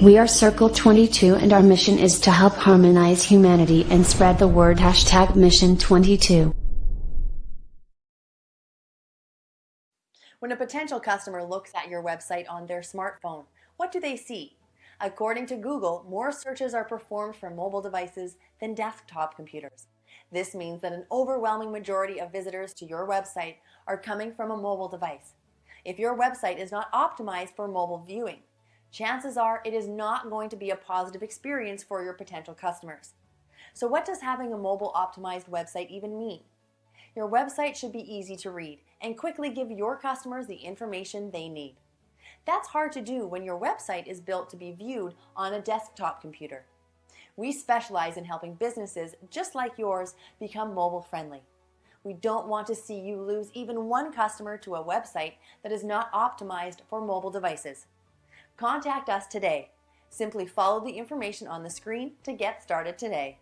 We are Circle 22 and our mission is to help harmonize humanity and spread the word hashtag Mission 22. When a potential customer looks at your website on their smartphone, what do they see? According to Google, more searches are performed for mobile devices than desktop computers. This means that an overwhelming majority of visitors to your website are coming from a mobile device. If your website is not optimized for mobile viewing, chances are it is not going to be a positive experience for your potential customers. So what does having a mobile optimized website even mean? Your website should be easy to read and quickly give your customers the information they need. That's hard to do when your website is built to be viewed on a desktop computer. We specialize in helping businesses just like yours become mobile friendly. We don't want to see you lose even one customer to a website that is not optimized for mobile devices. Contact us today. Simply follow the information on the screen to get started today.